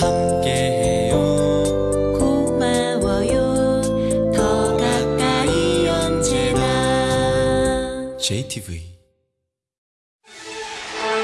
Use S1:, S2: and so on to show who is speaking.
S1: 함께해요.
S2: 고마워요. 더 가까이 언제나.
S1: JTV